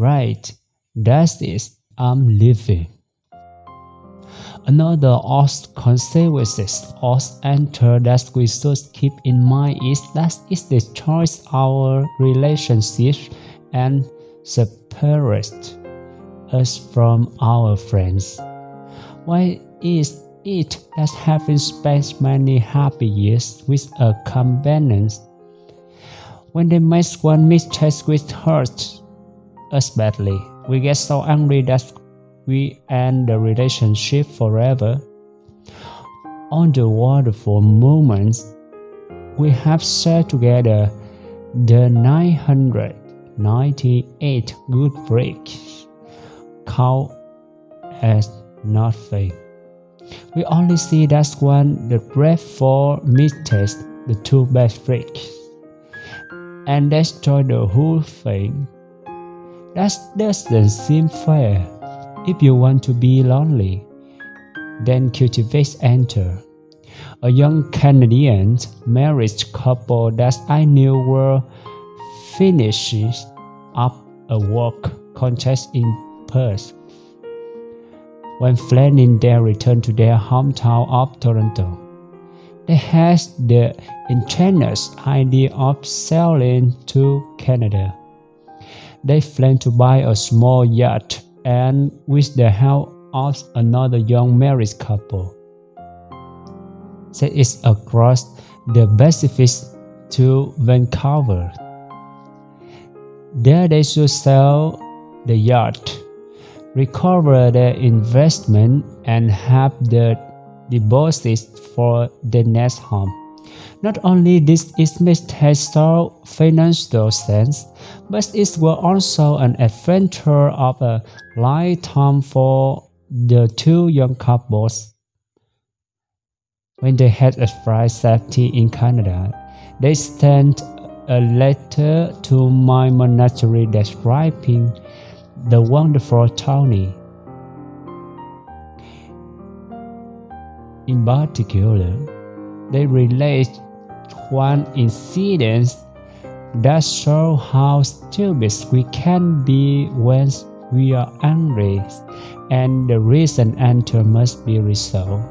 Right, that is, I'm living. Another of consequences of enter that we should keep in mind is that it destroys our relationships and separates us from our friends. Why is it that having spent many happy years with a companion, when they make one mistake with hurts us badly, we get so angry that we end the relationship forever. On the wonderful moments we have shared together, the 998 good breaks count as nothing. We only see that one the breath for mistakes, the two best breaks, and destroy the whole thing. That doesn't seem fair. If you want to be lonely, then cultivate enter. A young Canadian married couple that I knew were finishing up a work contest in Perth. When planning their return to their hometown of Toronto, they had the ingenious idea of sailing to Canada. They planned to buy a small yacht and with the help of another young married couple, set it across the Pacific to Vancouver. There they should sell the yacht, recover their investment, and have the deposits for the next home. Not only this it made historic financial sense, but it was also an adventure of a lifetime for the two young couples. When they had arrived safety in Canada, they sent a letter to my monastery describing the wonderful Tony. In particular, they relate one incident that shows how stupid we can be when we are angry, and the reason enter must be resolved.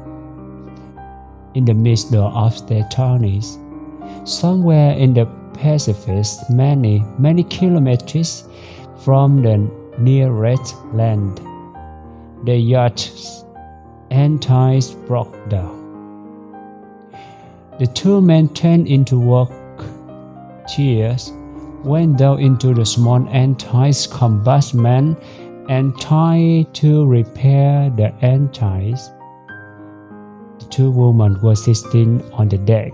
In the midst of the tourneys, somewhere in the Pacific, many, many kilometers from the nearest land, the yacht's antis broke down. The two men turned into work cheers, went down into the small antis compartment and tried to repair the antis. The two women were sitting on the deck,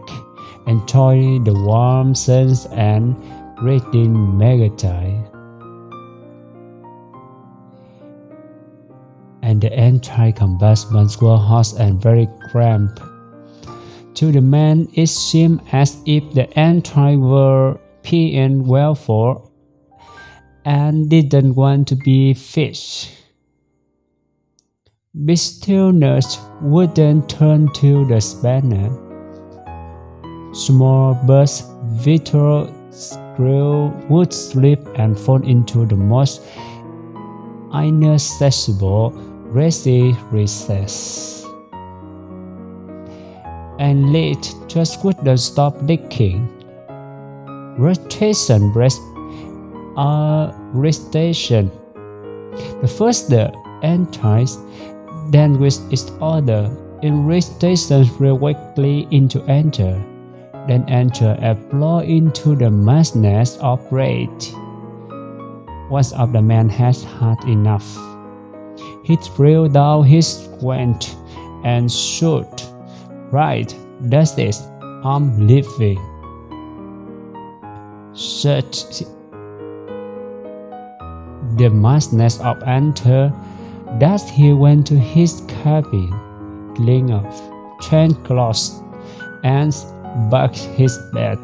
enjoying the warm sun and reading magazine. And the anti compartments were hot and very cramped. To the man it seemed as if the anti were peeing well for and didn't want to be fish. Bistillness wouldn't turn to the spanner. Small birds, vital screw would slip and fall into the most inaccessible grassy recess and late just wouldn't stop leaking. Rotation breast are uh, restation. The first the antis, then with its order, in restation directly into enter, then enter and blow into the madness of rage. Once of the man has had enough. He threw down his strength and shoot Right, that's it. I'm leaving. Such the madness of enter that he went to his cabin, cleaned up, changed clothes, and backed his bed.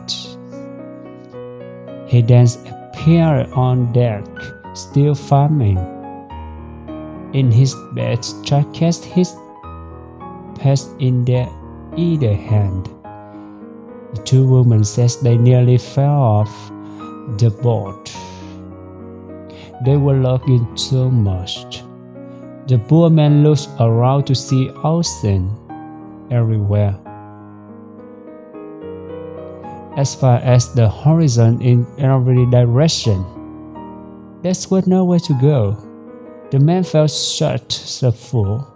He then appeared on deck, still farming. In his bed, jacket his past in there either hand. The two women says they nearly fell off the boat. they were looking so much. The poor man looked around to see ocean everywhere. As far as the horizon in every direction. There was nowhere to go. The man felt such a fool.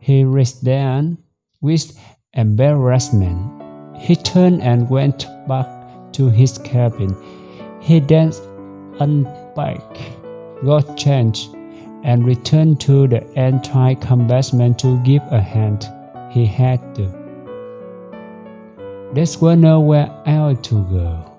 He reached down with embarrassment. He turned and went back to his cabin. He then unpacked, got changed, and returned to the entire compartment to give a hand. He had to. There was nowhere else to go.